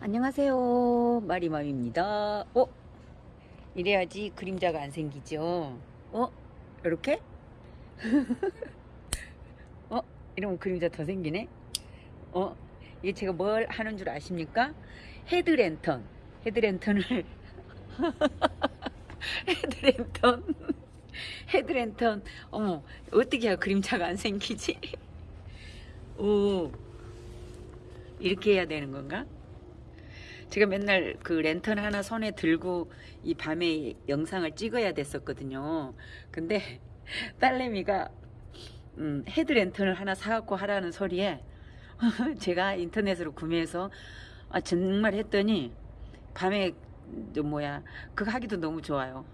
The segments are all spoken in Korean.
안녕하세요 마리맘입니다 어? 이래야지 그림자가 안 생기죠 어? 이렇게? 어? 이러면 그림자 더 생기네 어? 이게 제가 뭘 하는 줄 아십니까? 헤드랜턴 헤드랜턴을 헤드랜턴 헤드랜턴 어머 어떻게 해야 그림자가 안 생기지? 오 이렇게 해야 되는 건가? 제가 맨날 그 랜턴 하나 손에 들고 이 밤에 영상을 찍어야 됐었거든요. 근데 딸내미가 음, 헤드 랜턴을 하나 사갖고 하라는 소리에 제가 인터넷으로 구매해서 아, 정말 했더니 밤에 저 뭐야 그거 하기도 너무 좋아요.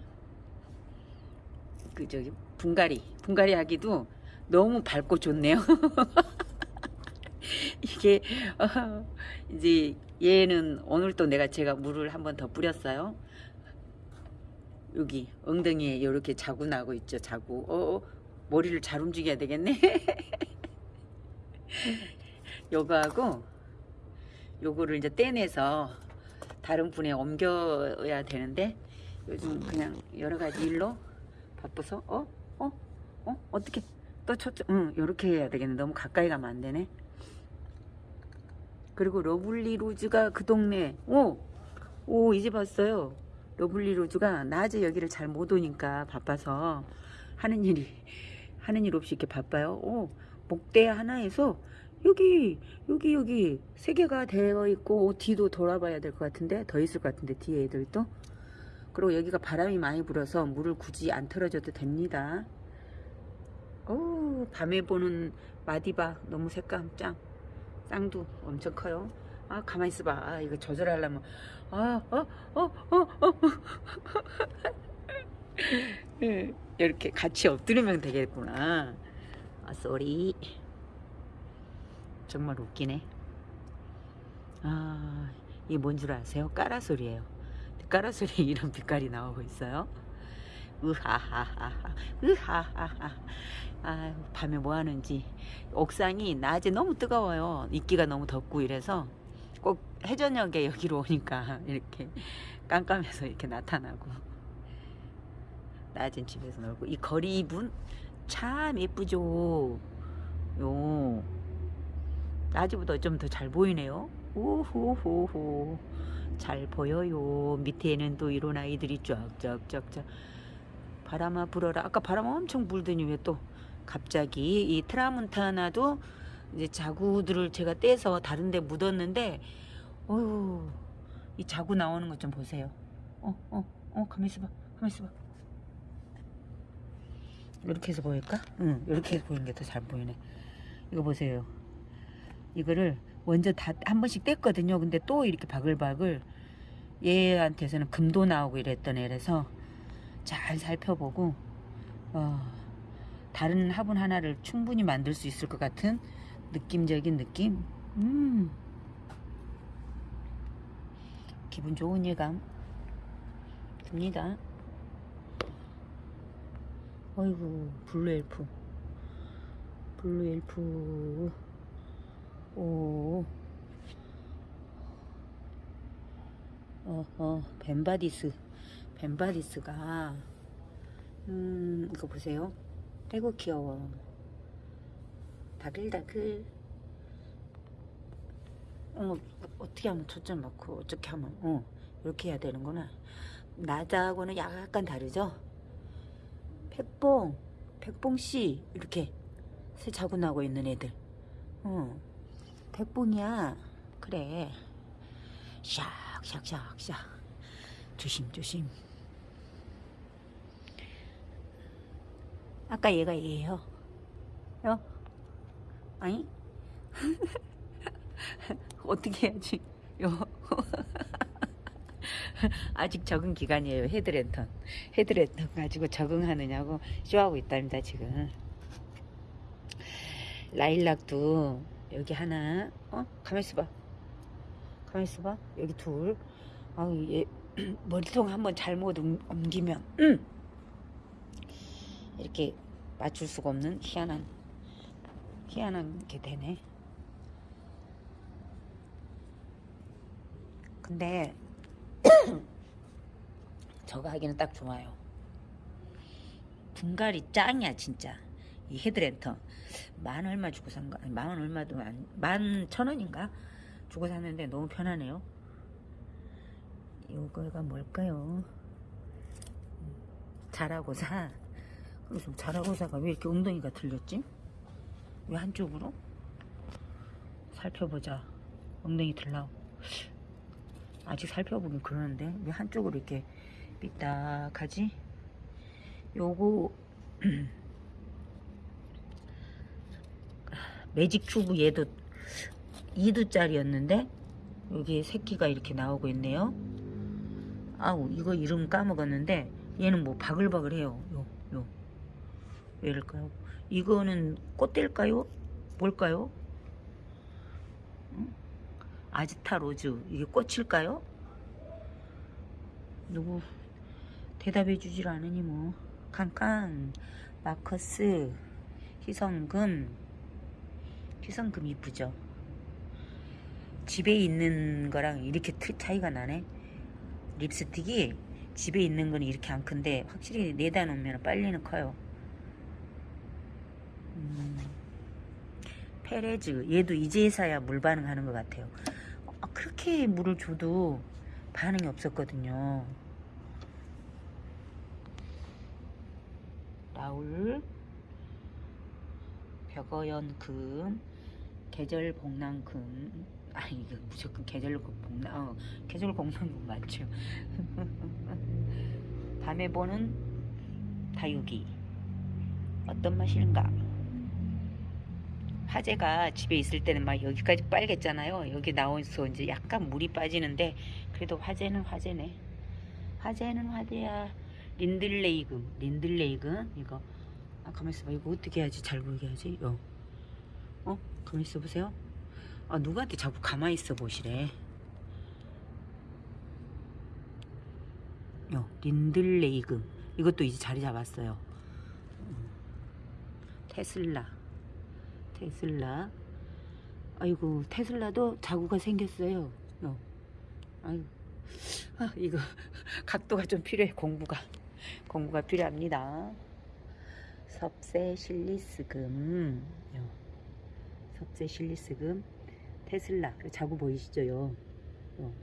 그 저기 분갈이 분갈이 하기도 너무 밝고 좋네요. 이게 어, 이제 얘는 오늘 또 내가 제가 물을 한 번 더 뿌렸어요. 여기 엉덩이에 이렇게 자구 나고 있죠. 자구. 어, 어, 머리를 잘 움직여야 되겠네. 요거하고 요거를 이제 떼내서 다른 분에 옮겨야 되는데 요즘 그냥 여러 가지 일로 바빠서 어? 어? 어? 어떻게 또 초점 응 요렇게 해야 되겠네. 너무 가까이 가면 안 되네. 그리고 Lovely Rose가 그 동네. 오! 오 이제 봤어요. Lovely Rose가 낮에 여기를 잘 못 오니까 바빠서 하는 일이 하는 일 없이 이렇게 바빠요. 오 목대 하나에서 여기 여기 여기 세 개가 되어 있고 뒤도 돌아봐야 될 것 같은데 더 있을 것 같은데 뒤에 애들도 그리고 여기가 바람이 많이 불어서 물을 굳이 안 틀어줘도 됩니다. 오 밤에 보는 마디바 너무 색감 짱 쌍두 엄청 커요. 아 가만히 있어봐. 아, 이거 조절하려면 아어어 어 어 이렇게 같이 엎드리면 되겠구나. 아 쏘리 정말 웃기네. 아 이게 뭔 줄 아세요? 까라소리예요. 까라소리에 이런 빛깔이 나오고 있어요. 으하하하하 으하하하. 아 밤에 뭐 하는지. 옥상이 낮에 너무 뜨거워요. 입기가 너무 덥고 이래서 꼭 해저녁에 여기로 오니까 이렇게 깜깜해서 이렇게 나타나고. 낮엔 집에서 놀고. 이 거리분 참 예쁘죠. 요. 낮에보다 좀 더 잘 보이네요. 오호호호 잘 보여요. 밑에는 또 이런 아이들이 쫙쫙쫙쫙 바람아 불어라. 아까 바람 엄청 불더니 왜 또 갑자기 이 트라문타나도 이제 자구들을 제가 떼서 다른 데 묻었는데 어휴 이 자구 나오는 것 좀 보세요. 어어어 가만히 있어봐 가만히 있어봐. 이렇게 해서 보일까? 응 이렇게 해서 보이는 게 더 잘 보이네. 이거 보세요. 이거를 먼저 다 한 번씩 뗐거든요. 근데 또 이렇게 바글바글 얘한테서는 금도 나오고 이랬던 애라서 잘 살펴보고 어, 다른 화분 하나를 충분히 만들 수 있을 것 같은 느낌적인 느낌. 음. 기분 좋은 예감 듭니다. 어이구 Blue Elf. Blue Elf. 오. 어허 Ben Badis Ben Badis가 음 이거 보세요. 아이고 귀여워. 다글다글. 어 어떻게 하면 초점 맞고 어떻게 하면 어 이렇게 해야 되는구나. 나하고는 약간 다르죠? 백봉 백봉씨 이렇게 새 자고 나고 있는 애들. 어 백봉이야. 그래. 샥샥샥샥. 조심조심 아까 얘가 얘예요. 요? 아니? 어떻게 해야지? 요. 아직 적응 기간이에요. 헤드랜턴. 헤드랜턴 가지고 적응하느냐고 쇼하고 있답니다 지금. 라일락도 여기 하나 어? 가만히 있어 봐. 가만히 있어 봐. 여기 둘. 아우 얘 머리통 한번 잘못 옮- 옮기면. 음! 이렇게 맞출 수가 없는 희한한 희한한 게 되네 근데 저거 하기는 딱 좋아요. 분갈이 짱이야 진짜. 이 헤드랜턴 만 얼마 주고 산 거, 아니, 만 얼마도 안, 만 천 원인가 주고 샀는데 너무 편하네요. 이거가 뭘까요? 자라고사. 그래서 자라고사가 왜 이렇게 엉덩이가 들렸지? 왜 한쪽으로? 살펴보자. 엉덩이 들라고. 아직 살펴보긴 그러는데 왜 한쪽으로 이렇게 삐딱하지? 요거 매직 큐브 얘도 2두짜리였는데 여기 새끼가 이렇게 나오고 있네요. 아우 이거 이름 까먹었는데 얘는 뭐 바글바글해요. 왜일까요? 이거는 꽃대일까요? 뭘까요? 응? 아지타 로즈 이게 꽃일까요? 누구 대답해 주질 않으니 뭐 칸칸 마커스 희성금 희성금 이쁘죠 집에 있는 거랑 이렇게 트- 차이가 나네 립스틱이 집에 있는 거는 이렇게 안 큰데 확실히 내다 놓으면 빨리는 커요 음, 페레즈. 얘도 이제서야 물 반응하는 것 같아요. 아, 그렇게 물을 줘도 반응이 없었거든요. 라울. 벽어연금. 계절 복랑금. 아 이거 무조건 계절 복랑 어, 계절 복랑금 맞죠. 밤에 보는 다육이. 어떤 맛일까 화재가 집에 있을 때는 막 여기까지 빨겠잖아요. 여기 나와서 이제 약간 물이 빠지는데 그래도 화재는 화재네. 화재는 화재야. 린들레이금 린들레이금 이거. 아 가만 있어봐. 이거 어떻게 해야지 잘 보이게 하지? 어, 어? 가만 있어 보세요. 아 누구한테 자꾸 가만히 있어 보시래? 요 린들레이금 이것도 이제 자리 잡았어요. 음. 테슬라 테슬라. 아이고 테슬라도 자구가 생겼어요. 요. 아이고. 아, 이거 각도가 좀 필요해 공부가. 공부가 필요합니다. 섭세 실리스금. 요. 섭세 실리스금. 테슬라. 자구 보이시죠? 요. 요.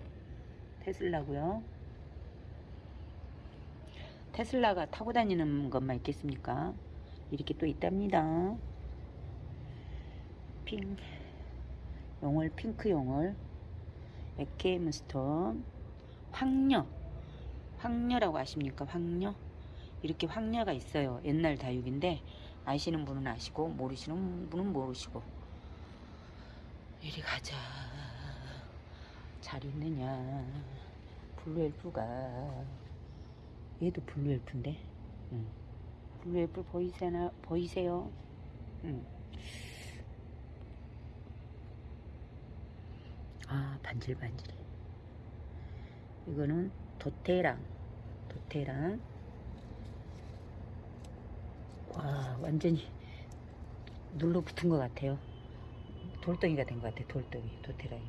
테슬라고요. 테슬라가 타고 다니는 것만 있겠습니까? 이렇게 또 있답니다 핑. 용월 핑크 용월 에케임 스톤 황녀. 황녀라고 아십니까? 황녀? 이렇게 황녀가 있어요. 옛날 다육인데 아시는 분은 아시고 모르시는 분은 모르시고. 이리 가자. 잘 있느냐? 블루엘프가. 얘도 블루엘프인데? 응. 블루엘프 보이세나 보이세요? 응. 아 반질반질해 이거는 도테랑 도테랑 와 완전히 눌러 붙은 것 같아요 돌덩이가 된 것 같아 돌덩이 도테랑이.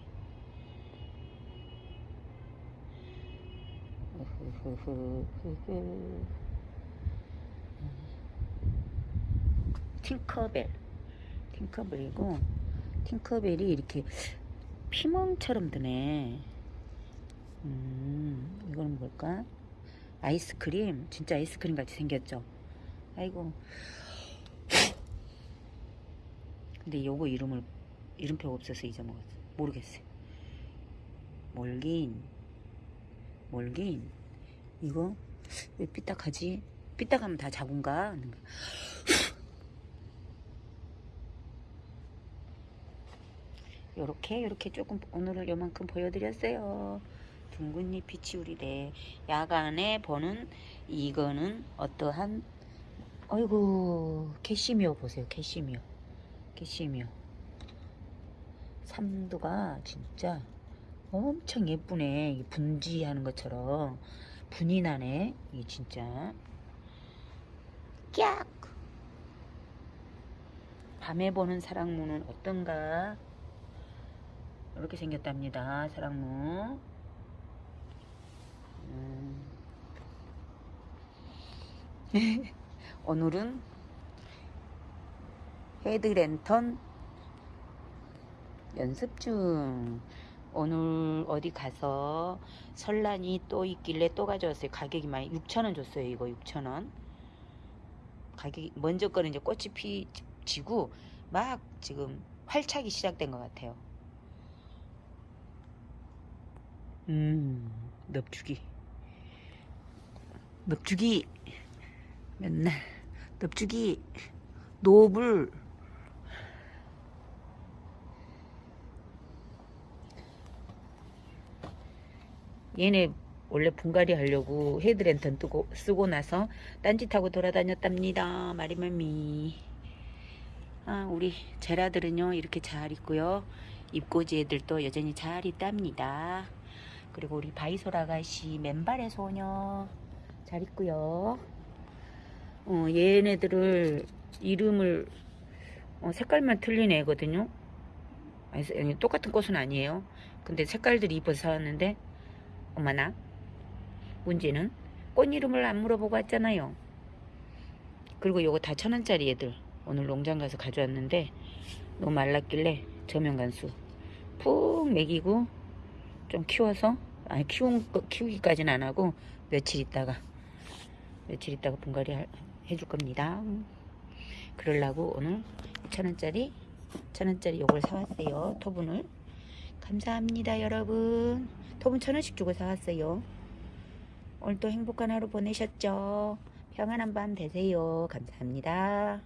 팅커벨 팅커벨이고 팅커벨이 이렇게 피멍처럼 드네. 음 이거는 뭘까? 아이스크림? 진짜 아이스크림 같이 생겼죠? 아이고. 근데 요거 이름을 이름표가 없어서 잊어먹었어. 모르겠어요 몰긴. 몰긴. 이거? 왜 삐딱하지? 삐딱하면 다 자군가 요렇게 요렇게 조금 오늘은 요만큼 보여드렸어요. 둥근잎 비치우리래 야간에 보는 이거는 어떠한 어이구 캐시미어 보세요 캐시미어. 캐시미어. 삼두가 진짜 엄청 예쁘네. 이 분지하는 것처럼. 분이 나네. 이 진짜. 깍 밤에 보는 사랑무는 어떤가 이렇게 생겼답니다 사랑무 음. 오늘은 헤드랜턴 연습 중. 오늘 어디 가서 설란이 또 있길래 또 가져왔어요. 가격이 많이 6,000원 줬어요. 이거 6,000원. 가격이 먼저 거는 이제 꽃이 피 지고 막 지금 활착이 시작된 것 같아요. 음, 넙죽이. 넙죽이. 맨날 넙죽이. 노블. 얘네 원래 분갈이 하려고 헤드랜턴 뜨고 쓰고 나서 딴짓하고 돌아다녔답니다. 마리맘미. 아 우리 제라들은요 이렇게 잘 있고요. 입꼬지 애들도 여전히 잘 있답니다 그리고 우리 바이솔 아가씨 맨발의 소녀 잘 있고요. 어, 얘네들을 이름을 어, 색깔만 틀린 애거든요. 아니, 똑같은 꽃은 아니에요. 근데 색깔들이 이뻐서 사왔는데 어머나 문제는 꽃 이름을 안 물어보고 왔잖아요. 그리고 요거 다 천원짜리 애들. 오늘 농장 가서 가져왔는데 너무 말랐길래 저면간수. 푹 먹이고 좀 키워서? 아니 키운 거- 키우기까지는 안 하고 며칠 있다가 며칠 있다가 분갈이 할- 해줄 겁니다. 그러려고 오늘 천원짜리 천원짜리 요걸 사왔어요. 토분을. 감사합니다 여러분. 토분 천원씩 주고 사왔어요. 오늘도 행복한 하루 보내셨죠? 평안한 밤 되세요. 감사합니다